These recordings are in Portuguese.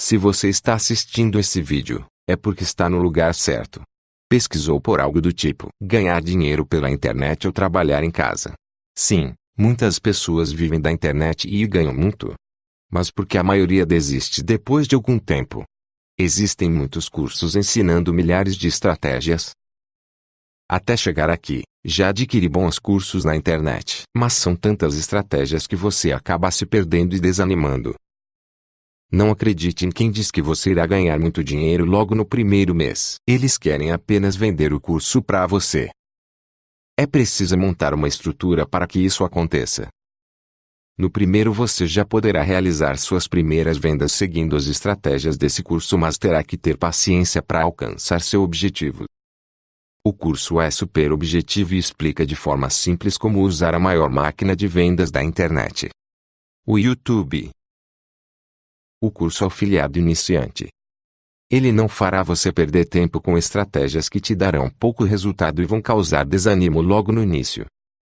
Se você está assistindo esse vídeo, é porque está no lugar certo. Pesquisou por algo do tipo ganhar dinheiro pela internet ou trabalhar em casa. Sim, muitas pessoas vivem da internet e ganham muito. Mas por que a maioria desiste depois de algum tempo? Existem muitos cursos ensinando milhares de estratégias. Até chegar aqui, já adquiri bons cursos na internet, mas são tantas estratégias que você acaba se perdendo e desanimando. Não acredite em quem diz que você irá ganhar muito dinheiro logo no primeiro mês. Eles querem apenas vender o curso para você. É preciso montar uma estrutura para que isso aconteça. No primeiro você já poderá realizar suas primeiras vendas seguindo as estratégias desse curso, mas terá que ter paciência para alcançar seu objetivo. O curso é super objetivo e explica de forma simples como usar a maior máquina de vendas da internet. O YouTube o curso Afiliado Iniciante. Ele não fará você perder tempo com estratégias que te darão pouco resultado e vão causar desânimo logo no início.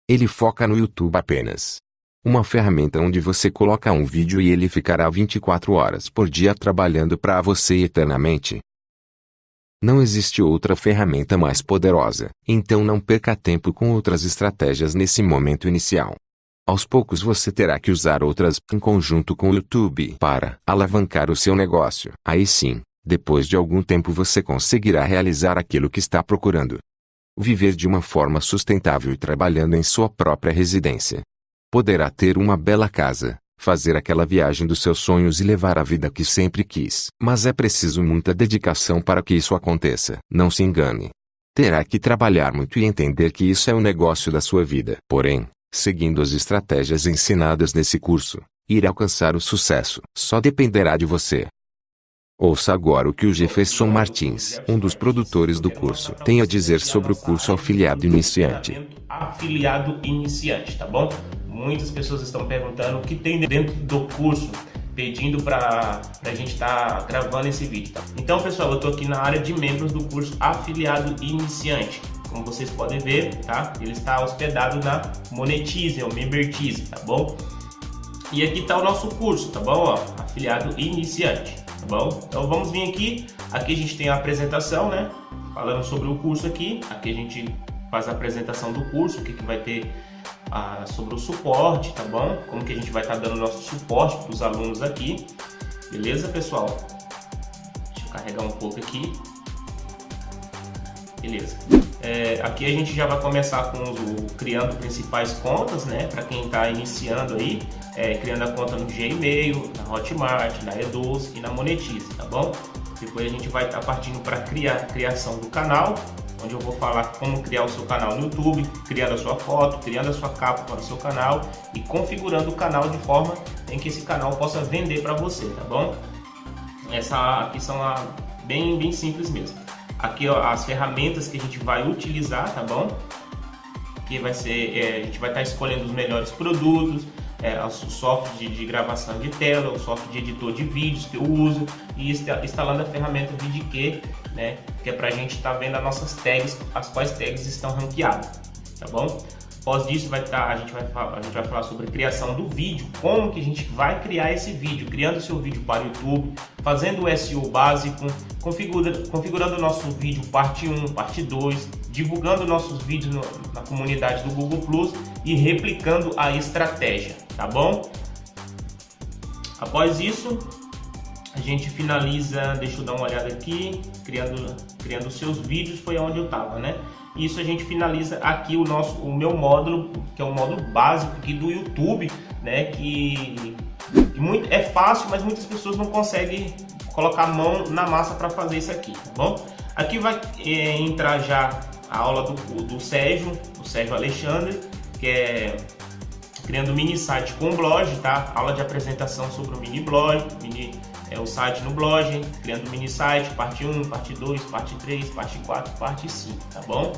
Ele foca no YouTube apenas. Uma ferramenta onde você coloca um vídeo e ele ficará 24 horas por dia trabalhando para você eternamente. Não existe outra ferramenta mais poderosa, então não perca tempo com outras estratégias nesse momento inicial. Aos poucos você terá que usar outras em conjunto com o YouTube para alavancar o seu negócio. Aí sim, depois de algum tempo você conseguirá realizar aquilo que está procurando. Viver de uma forma sustentável e trabalhando em sua própria residência. Poderá ter uma bela casa, fazer aquela viagem dos seus sonhos e levar a vida que sempre quis. Mas é preciso muita dedicação para que isso aconteça. Não se engane. Terá que trabalhar muito e entender que isso é o negócio da sua vida. Porém, seguindo as estratégias ensinadas nesse curso, ir alcançar o sucesso só dependerá de você. Ouça agora o que o Jefferson Martins, um dos produtores do curso, tem a dizer sobre o curso Afiliado Iniciante. Afiliado Iniciante, tá bom? Muitas pessoas estão perguntando o que tem dentro do curso, pedindo para a gente estar tá gravando esse vídeo. Tá? Então, pessoal, eu estou aqui na área de membros do curso Afiliado Iniciante. Como vocês podem ver, tá? Ele está hospedado na Monetize, ou Membertize, tá bom? E aqui está o nosso curso, tá bom? Ó, afiliado iniciante, tá bom? Então vamos vir aqui, aqui a gente tem a apresentação, né? Falando sobre o curso aqui, aqui a gente faz a apresentação do curso, o que, que vai ter ah, sobre o suporte, tá bom? Como que a gente vai estar tá dando nosso suporte para os alunos aqui, beleza pessoal? Deixa eu carregar um pouco aqui. Beleza. É, aqui a gente já vai começar com o, criando principais contas, né? Para quem está iniciando aí, é, criando a conta no Gmail, na Hotmart, na E12 e na Monetize, tá bom? Depois a gente vai estar tá partindo para criar criação do canal, onde eu vou falar como criar o seu canal no YouTube, criando a sua foto, criando a sua capa para o seu canal e configurando o canal de forma em que esse canal possa vender para você, tá bom? Essa aqui são a, bem, bem simples mesmo. Aqui ó, as ferramentas que a gente vai utilizar, tá bom? Que vai ser, é, a gente vai estar tá escolhendo os melhores produtos, é, o software de, de, gravação de tela, o software de editor de vídeos que eu uso e instalando a ferramenta VidQ, né? Que é para a gente estar tá vendo as nossas tags, as quais tags estão ranqueadas, tá bom? Após disso, vai tá, a, gente vai, a gente vai falar sobre criação do vídeo, como que a gente vai criar esse vídeo, criando seu vídeo para o YouTube, fazendo o SEO básico, configura, configurando o nosso vídeo parte 1, parte 2, divulgando nossos vídeos no, na comunidade do Google Plus e replicando a estratégia, tá bom? Após isso, a gente finaliza, deixa eu dar uma olhada aqui, criando, criando seus vídeos, foi onde eu estava, né? Isso a gente finaliza aqui o nosso, o meu módulo, que é o módulo básico aqui do YouTube, né? Que, que muito, é fácil, mas muitas pessoas não conseguem colocar a mão na massa para fazer isso aqui, tá bom? Aqui vai é, entrar já a aula do, do Sérgio, o Sérgio Alexandre, que é criando mini site com blog, tá? Aula de apresentação sobre o mini blog, mini é o site no blog, criando mini site, parte 1, parte 2, parte 3, parte 4, parte 5, tá bom?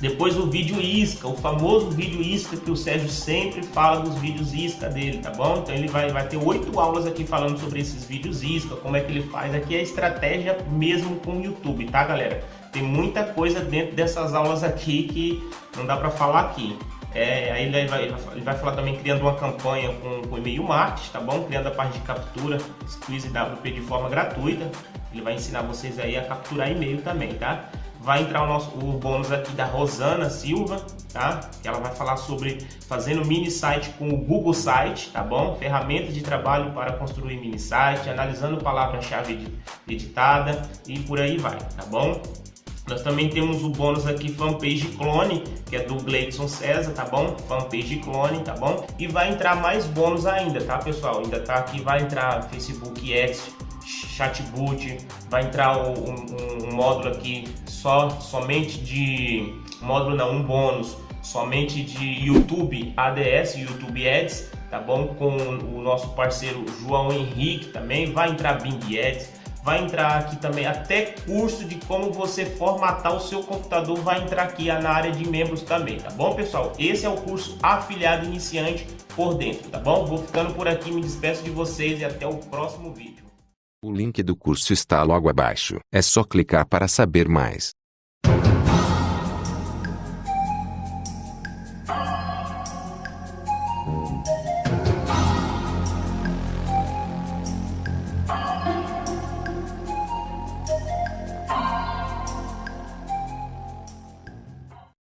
Depois o vídeo isca, o famoso vídeo isca que o Sérgio sempre fala dos vídeos isca dele, tá bom? Então ele vai, vai ter oito aulas aqui falando sobre esses vídeos isca, como é que ele faz. Aqui é a estratégia mesmo com o YouTube, tá galera? Tem muita coisa dentro dessas aulas aqui que não dá para falar aqui. É, aí ele vai, ele vai falar também criando uma campanha com, com e-mail marketing, tá bom? Criando a parte de captura Squeeze WP de forma gratuita. Ele vai ensinar vocês aí a capturar e-mail também, tá? Vai entrar o nosso o bônus aqui da Rosana Silva, tá? Que ela vai falar sobre fazendo mini site com o Google Site, tá bom? Ferramentas de trabalho para construir mini site, analisando palavra-chave editada e por aí vai, tá bom? Nós também temos o bônus aqui fanpage clone, que é do Gleidson César, tá bom? Fanpage clone, tá bom? E vai entrar mais bônus ainda, tá pessoal? Ainda tá aqui, vai entrar Facebook Ads, Chatbot, vai entrar um, um, um módulo aqui só somente de módulo não, um bônus somente de YouTube ADS, YouTube Ads, tá bom? Com o nosso parceiro João Henrique também, vai entrar Bing Ads, vai entrar aqui também até curso de como você formatar o seu computador vai entrar aqui na área de membros também, tá bom pessoal? Esse é o curso afiliado iniciante por dentro, tá bom? Vou ficando por aqui, me despeço de vocês e até o próximo vídeo. O link do curso está logo abaixo, é só clicar para saber mais.